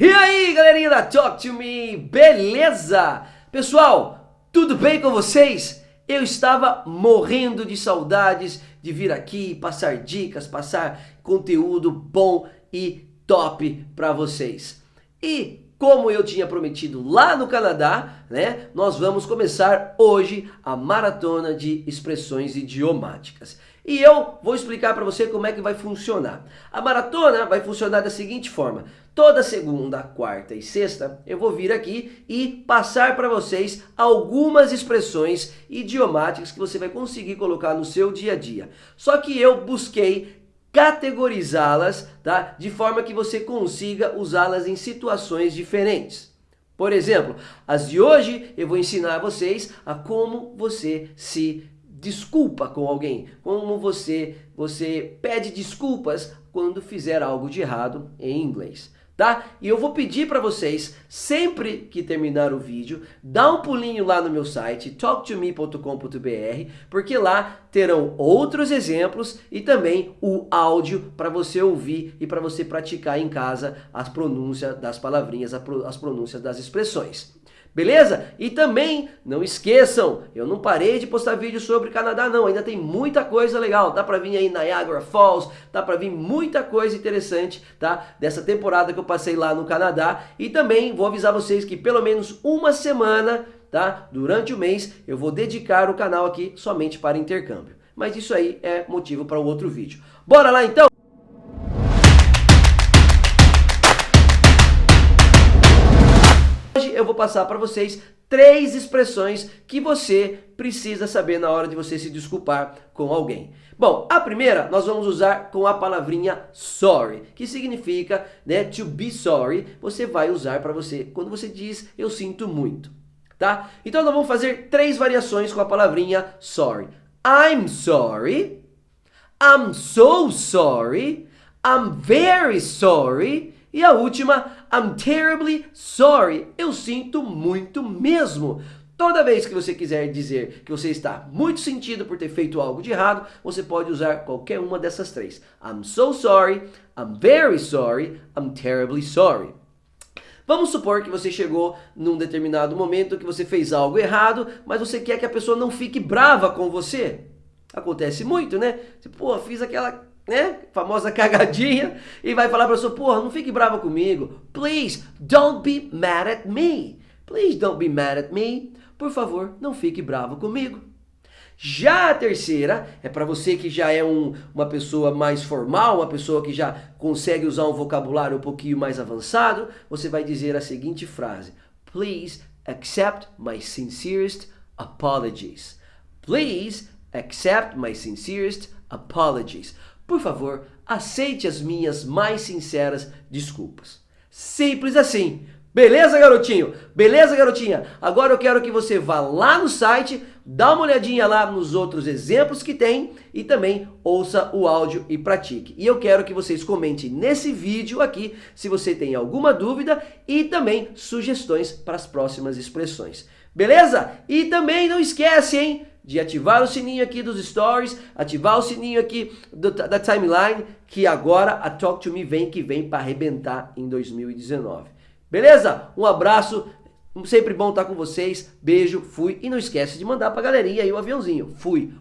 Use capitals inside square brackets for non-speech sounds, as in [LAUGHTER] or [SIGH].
E aí, galerinha da Talk to Me, beleza? Pessoal, tudo bem com vocês? Eu estava morrendo de saudades de vir aqui, passar dicas, passar conteúdo bom e top para vocês. E como eu tinha prometido lá no Canadá, né, nós vamos começar hoje a maratona de expressões idiomáticas. E eu vou explicar para você como é que vai funcionar. A maratona vai funcionar da seguinte forma. Toda segunda, quarta e sexta eu vou vir aqui e passar para vocês algumas expressões idiomáticas que você vai conseguir colocar no seu dia a dia. Só que eu busquei categorizá-las tá? de forma que você consiga usá-las em situações diferentes. Por exemplo, as de hoje eu vou ensinar a vocês a como você se desculpa com alguém, como você, você pede desculpas quando fizer algo de errado em inglês tá? E eu vou pedir para vocês, sempre que terminar o vídeo, dá um pulinho lá no meu site, talktome.com.br, porque lá terão outros exemplos e também o áudio para você ouvir e para você praticar em casa as pronúncias das palavrinhas, as pronúncias das expressões. Beleza? E também, não esqueçam, eu não parei de postar vídeo sobre Canadá não, ainda tem muita coisa legal, dá pra vir aí Niagara Falls, dá pra vir muita coisa interessante, tá? Dessa temporada que eu passei lá no Canadá e também vou avisar vocês que pelo menos uma semana, tá? Durante o mês eu vou dedicar o canal aqui somente para intercâmbio. Mas isso aí é motivo para um outro vídeo. Bora lá então? Hoje eu vou passar para vocês três expressões que você precisa saber na hora de você se desculpar com alguém. Bom, a primeira nós vamos usar com a palavrinha sorry, que significa né, to be sorry. Você vai usar para você quando você diz eu sinto muito, tá? Então nós vamos fazer três variações com a palavrinha sorry. I'm sorry, I'm so sorry, I'm very sorry e a última, I'm terribly sorry. Eu sinto muito mesmo. Toda vez que você quiser dizer que você está muito sentido por ter feito algo de errado, você pode usar qualquer uma dessas três. I'm so sorry, I'm very sorry, I'm terribly sorry. Vamos supor que você chegou num determinado momento que você fez algo errado, mas você quer que a pessoa não fique brava com você. Acontece muito, né? Você, pô, fiz aquela né? Famosa [LAUGHS] cagadinha. E vai falar para pessoa, porra, não fique brava comigo. Please, don't be mad at me. Please don't be mad at me. Por favor, não fique bravo comigo. Já a terceira é para você que já é um, uma pessoa mais formal, uma pessoa que já consegue usar um vocabulário um pouquinho mais avançado, você vai dizer a seguinte frase. Please accept my sincerest apologies. Please accept my sincerest apologies. Por favor, aceite as minhas mais sinceras desculpas. Simples assim. Beleza, garotinho? Beleza, garotinha? Agora eu quero que você vá lá no site, dá uma olhadinha lá nos outros exemplos que tem e também ouça o áudio e pratique. E eu quero que vocês comentem nesse vídeo aqui se você tem alguma dúvida e também sugestões para as próximas expressões. Beleza? E também não esquece, hein? de ativar o sininho aqui dos stories, ativar o sininho aqui do, da timeline, que agora a Talk to Me vem que vem para arrebentar em 2019. Beleza? Um abraço, sempre bom estar com vocês, beijo, fui e não esquece de mandar para a galerinha aí o aviãozinho. Fui!